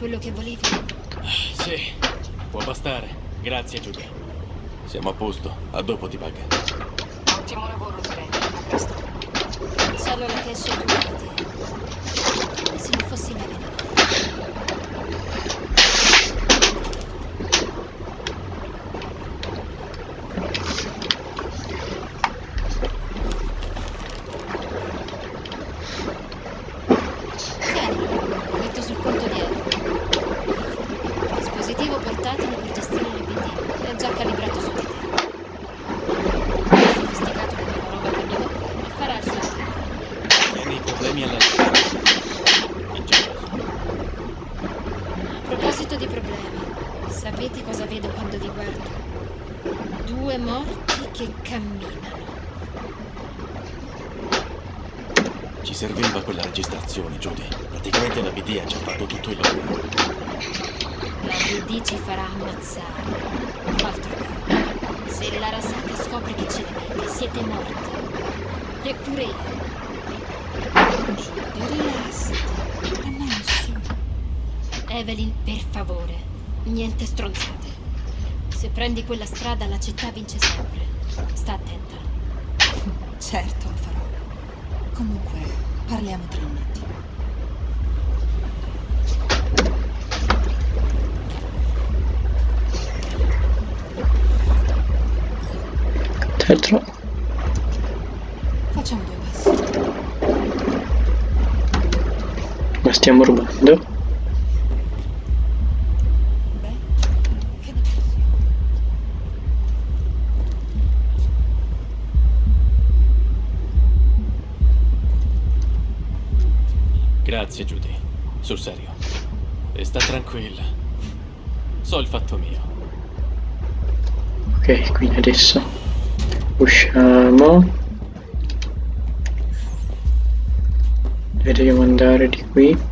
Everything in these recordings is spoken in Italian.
quello che volevi? Sì, può bastare. Grazie, Judy. Siamo a posto. A dopo, T-Bug. Ottimo lavoro, Trent. A presto. Solo la cash tuoi dati. Come se non fossi bene. Tienilo, metto sul conto dietro. Dispositivo portatile per gestire le BD. È già calibrato su di te. È sofisticato come la roba che mi dà e farà il suo lavoro. Tieni i problemi alla In genere. A proposito di problemi, sapete cosa vedo quando vi guardo? Due morti che camminano. Ci serviva quella registrazione, Judy. Praticamente la BD ha già fatto tutto il lavoro. La BD ci farà ammazzare. Altro che. Se l'Arasaka scopre che ce l'avete, siete morti. Eppure io. Giulia, rilassati. Nessuno. Evelyn, per favore. Niente stronzate. Se prendi quella strada, la città vince sempre. Sta attenta. Certo, lo farò. Comunque, parliamo tra un attimo. Stiamo rubando? Grazie, Judy. Sul serio. E sta tranquilla. So il fatto mio. Ok, quindi adesso usciamo. E dobbiamo andare di qui.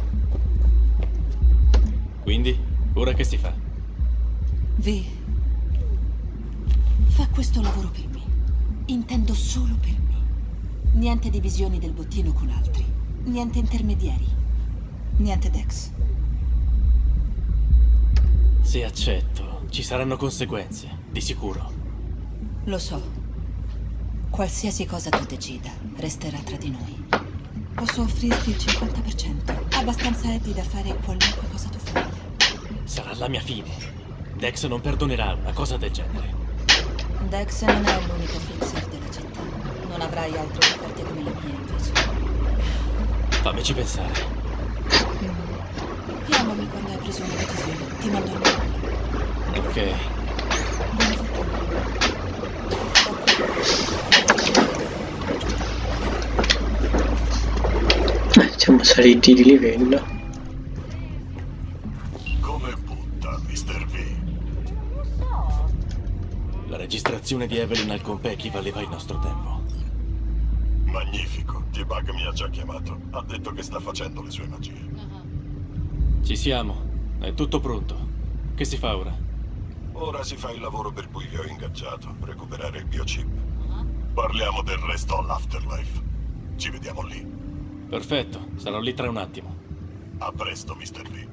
Quindi, ora che si fa? V. Fa questo lavoro per me. Intendo solo per me. Niente divisioni del bottino con altri. Niente intermediari. Niente Dex. Se accetto, ci saranno conseguenze, di sicuro. Lo so. Qualsiasi cosa tu decida, resterà tra di noi. Posso offrirti il 50%. Abbastanza epi da fare qualunque cosa tu voglia. Sarà la mia fine. Dex non perdonerà una cosa del genere. Dex non è l'unico fixer della città. Non avrai altre offerte come le mie, invece. Fammici pensare. Chiamami quando hai preso una decisione. Ti mando il nome. Ok. Buona fortuna. Eh, siamo saliti di livello. Registrazione di Evelyn al Compeki valeva il nostro tempo. Magnifico. T-Bug mi ha già chiamato. Ha detto che sta facendo le sue magie. Ci siamo. È tutto pronto. Che si fa ora? Ora si fa il lavoro per cui vi ho ingaggiato, recuperare il biochip. Parliamo del resto all'afterlife. Ci vediamo lì. Perfetto, sarò lì tra un attimo. A presto, Mr. V.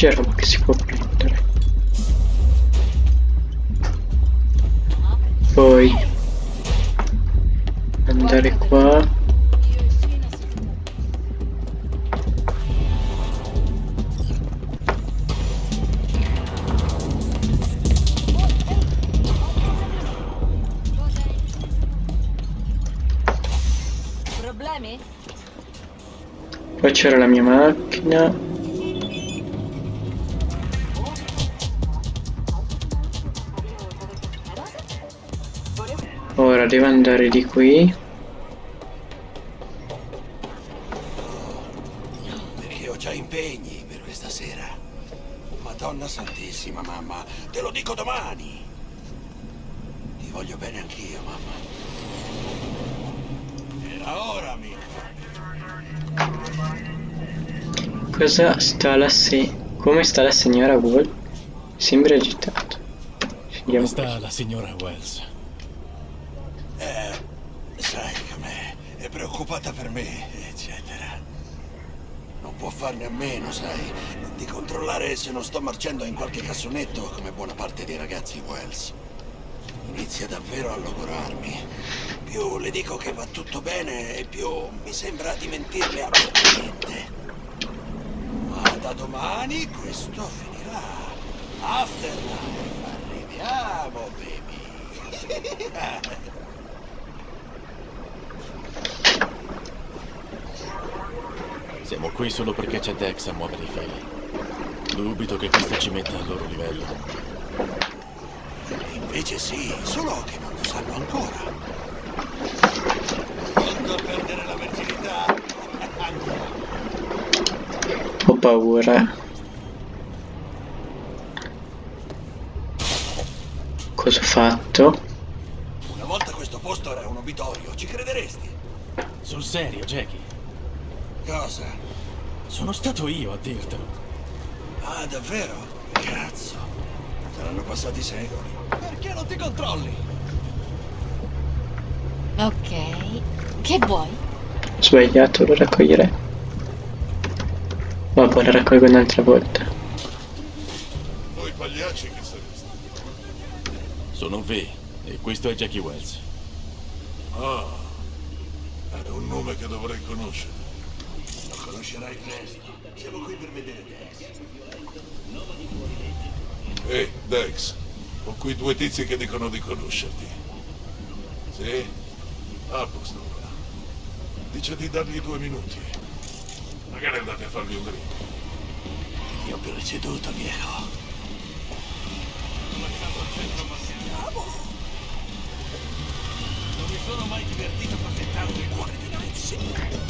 C'è roba che si può prendere. Poi andare qua. Problemi? Poi c'era la mia macchina. Ora devo andare di qui. Perché ho già impegni per questa sera. Madonna Santissima, mamma, te lo dico domani. Ti voglio bene anch'io, mamma. Era ora, amico. Cosa sta la se... Come sta la signora Wall? Sembra agitato. Come sta la signora Wells? Eh, sai com'è, è preoccupata per me, eccetera. Non può farne a meno, sai, di controllare se non sto marciando in qualche cassonetto come buona parte dei ragazzi Wells. Inizia davvero a logorarmi. Più le dico che va tutto bene, e più mi sembra di mentirle apertamente. Ma da domani questo finirà. Afterlife, arriviamo, baby. Siamo qui solo perché c'è Dex a muovere i fili. Dubito che questo ci metta al loro livello. Invece sì, solo che non lo sanno ancora. A perdere la virginità? Ho paura. Cosa ho fatto? Una volta questo posto era un obitorio, ci crederesti? Sul serio, Jackie? Cosa? Sono stato io a dirtelo. Ah, davvero? Cazzo. Saranno passati secoli. Perché non ti controlli? Ok. Che vuoi? Ho sbagliato, lo raccoglierei. Ma poi lo raccolgo un'altra volta. Voi pagliacci che sareste? Sono V e questo è Jackie Wells. Ah, è un nome che dovrei conoscere. Conoscerai presto. Siamo qui per vedere Dex. Ehi, Dex, ho qui due tizi che dicono di conoscerti. Sì? A posto ora. Dice di dargli due minuti. Magari andate a fargli un drink. Io più preceduto, viejo.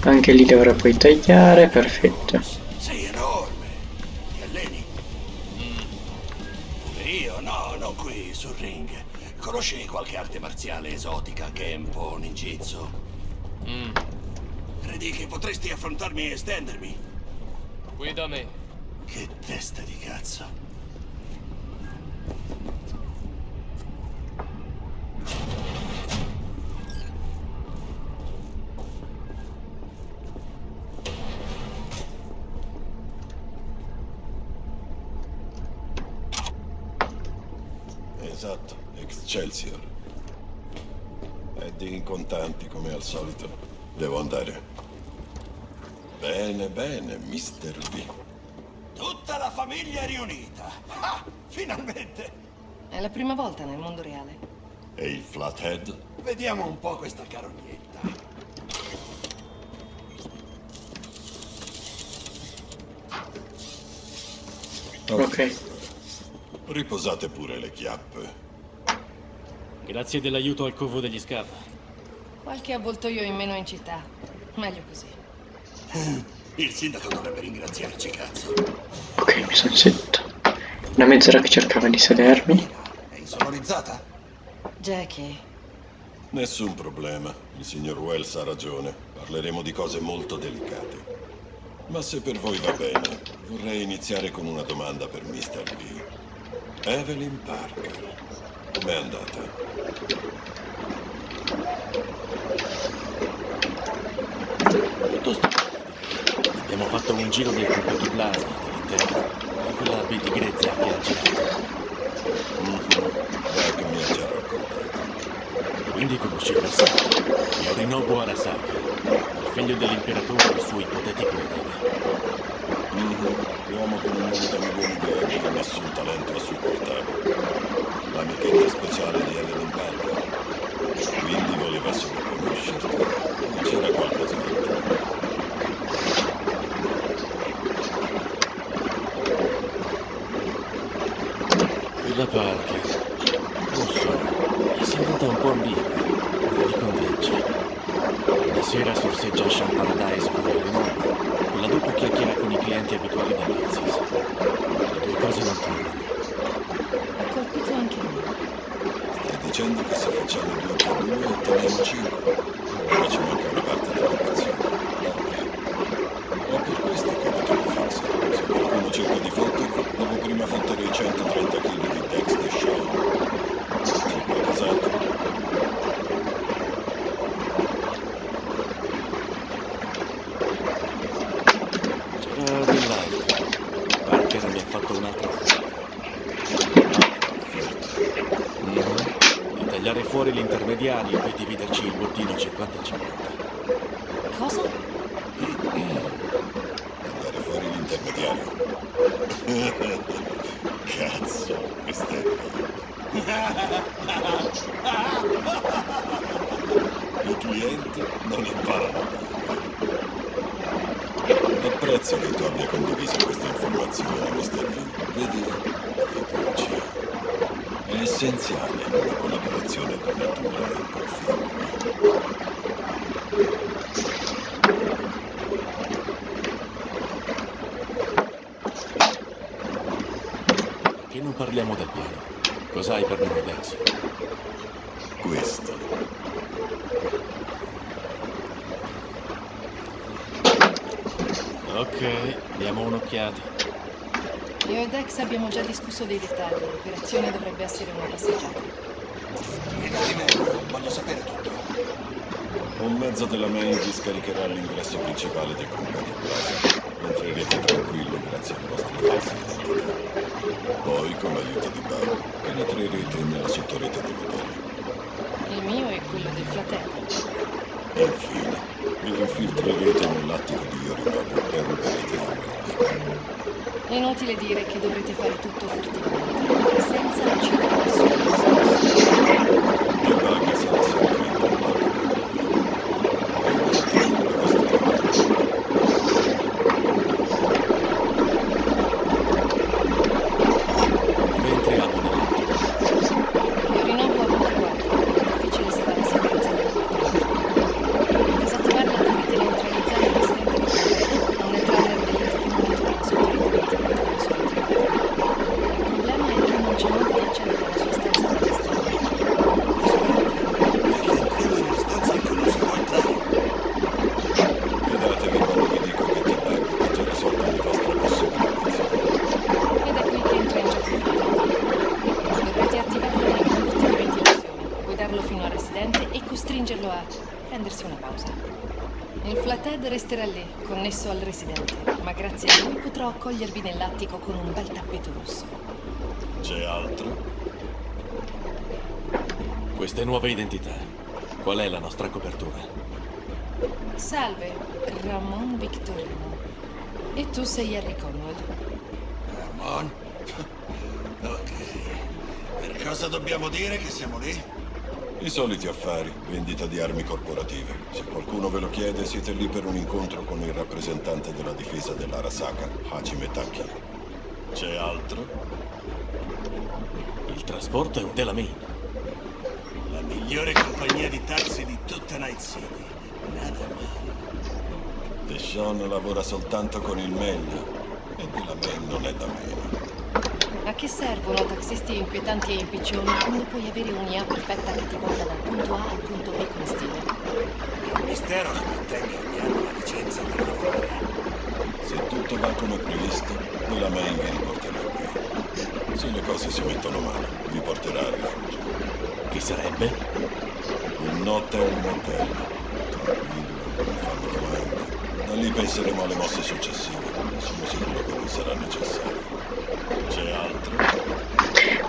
Anche lì dovrò poi tagliare, perfetto. Sei enorme. Ti alleni? Pure io? No, non qui, sul ring. Conosci qualche arte marziale esotica, Kempo, ninjitsu? Credi che potresti affrontarmi e stendermi? Qui da me. Che testa di cazzo. Esatto, Excelsior. Eddie in contanti come al solito. Devo andare. Bene, bene, Mr. V. Tutta la famiglia è riunita. Ah, finalmente. È la prima volta nel mondo reale. E il Flathead? Vediamo un po' questa carognetta. Ok. Riposate pure le chiappe. Grazie dell'aiuto al covo degli scav. Qualche avvoltoio in meno in città. Meglio così. Il sindaco dovrebbe ringraziarci, cazzo. Ok, mi sono seduto. Una mezz'ora che cercava di sedermi. È insonorizzata? Jackie, Nessun problema. Il signor Wells ha ragione. Parleremo di cose molto delicate. Ma se per voi va bene, vorrei iniziare con una domanda per Mr. V. Evelyn Parker. Com'è andata? Tutto sto... Abbiamo fatto un giro del di Plaza, dell'interno, con quella BD grezza che ha girato. Beh, che mi ha già raccontato. Quindi conosci passato. Yorinobu Arasaka, il figlio dell'imperatore e il suo ipotetico erede. Mhm. Uomo con un nome da milioni di euro e nessun talento a supportarlo. L'amichetta speciale di Evelyn Parker. Quindi voleva solo conoscerti. O c'era qualcos'altro? Quella Parker, non so, è sembrata un po' ambigua, ma li convince. Una sera sorseggia Sean Paradise con Yorinobu, con la doppia chiacchiera con i clienti abituali dell'Ezis. Le due cose non tornano. ha colpito anche me. Stai dicendo che se facciamo due più due otteniamo cinque? Allora ci manca una parte dell'equazione. Ok. È per questo che ho detto fissa. un'altra offerta. Mhm. Di tagliare l'intermediario e dividerci il bottino 50 50. Cosa? Andare fuori l'intermediario. Cazzo, questo è I clienti non imparano mai. Apprezzo che tu abbia condiviso questa informazione, Mr. V. Vedi, è essenziale una collaborazione duratura e proficua. Perché non parliamo del piano? Cos'hai per noi, Dex? Questo. Ok, diamo un'occhiata. Io e Dex abbiamo già discusso dei dettagli. L'operazione dovrebbe essere una passeggiata. Spiegati meglio, voglio sapere tutto. Un mezzo della main vi scaricherà all'ingresso principale del Combat Plaza. Entrerete tranquilli grazie alle vostre false identità. Poi, con l'aiuto di Bug, penetrerete nella sottorete dell'hotel. Il mio è quello del fratello. Infine, vi infiltrerete nell'attico di Yorinobu e ruberete armi. Inutile dire che dovrete fare tutto furtivamente, senza uccidere nessuno. E Bug sarà sempre in contatto con voi. E usate le vostre armi. Come entriamo nell'attico? Yorinobu ha poche guardie, è difficile sarà la sicurezza dell'appartamento. Per disattivarla dovete neutralizzare il residente del completo, non ne trarre dell'ente che monitora la sua autorità della sua attività. Il problema è che non c'è modo di accedere alla sua stanza dall'esterno. Perché entriamo in una stanza in cui non si può entrare. Fidatevi quando vi dico che T-Bug ha già risolto le vostre possibili obiezioni. Ed è qui che entra in gioco il fratello. Dovrete attivarlo nei condotti di ventilazione, guidarlo fino al residente e costringerlo a prendersi una pausa. Il flathead resterà lì, connesso al residente, ma grazie a lui potrò accogliervi nell'attico con un bel tappeto rosso. C'è altro? Queste nuove identità. Qual è la nostra copertura? Salve, Ramon Victorino. E tu sei Harry Conwell. Ramon? ok. Per cosa dobbiamo dire che siamo lì? I soliti affari, vendita di armi corporative. Se qualcuno ve lo chiede, siete lì per un incontro con il rappresentante della difesa dell'Arasaka, Hajime Taki. C'è altro? Il trasporto è un Delamain. La migliore compagnia di taxi di tutta Night City. Nada male. Deshaun lavora soltanto con il meglio e di la main non è da meno. A che servono taxisti inquietanti e impiccioni quando puoi avere un'IA perfetta che ti porta dal punto A al punto B con stile? È un mistero che mantenga ogni anno la licenza per lavorare. Se tutto va come previsto, la main vi riporterà qui. Se le cose si mettono male, vi porterà al rifugio. Che sarebbe? Un hotel motel. Tranquillo, non fanno domande. Da lì penseremo alle mosse successive. Sono sicuro che non sarà necessario. C'è altro?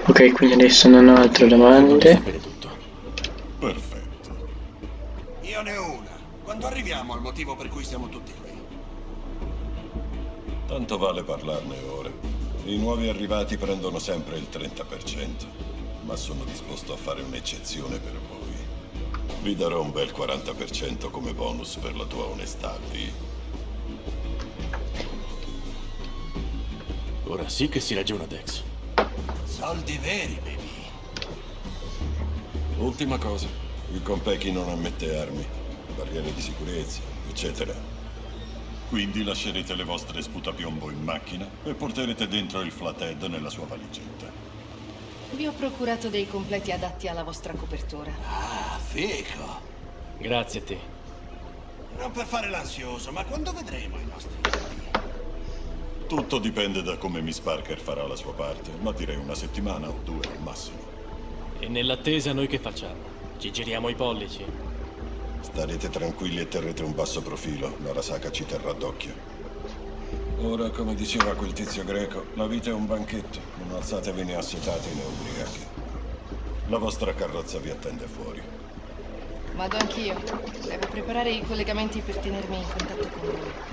Ok, quindi adesso non ho altre domande. Perfetto. Io ne ho una. Quando arriviamo al motivo per cui siamo tutti qui? Tanto vale parlarne ora. I nuovi arrivati prendono sempre il 30%, ma sono disposto a fare un'eccezione per voi. Vi darò un bel 40% come bonus per la tua onestà, V. Ora sì che si ragiona, Dex. Soldi veri, baby. Ultima cosa, il Compeki non ammette armi, barriere di sicurezza, eccetera. Quindi lascerete le vostre sputapiombo in macchina e porterete dentro il flathead nella sua valigetta. Vi ho procurato dei completi adatti alla vostra copertura. Ah, fico. Grazie a te. Non per fare l'ansioso, ma quando vedremo i nostri figli? Tutto dipende da come Miss Parker farà la sua parte, ma direi una settimana o due al massimo. E nell'attesa noi che facciamo? Ci giriamo i pollici? Starete tranquilli e terrete un basso profilo, l'Arasaka ci terrà d'occhio. Ora, come diceva quel tizio greco, la vita è un banchetto. Non alzatevi né assetati né ubriachi. La vostra carrozza vi attende fuori. Vado anch'io. Devo preparare i collegamenti per tenermi in contatto con voi.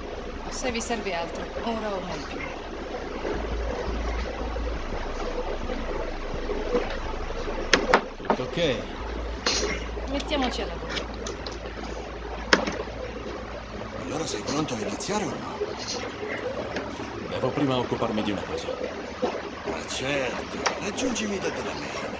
Se vi serve altro, ora o mai più. Tutto ok. Mettiamoci al lavoro. Allora sei pronto a iniziare o no? Devo prima occuparmi di una cosa. Ma certo, raggiungimi da della me.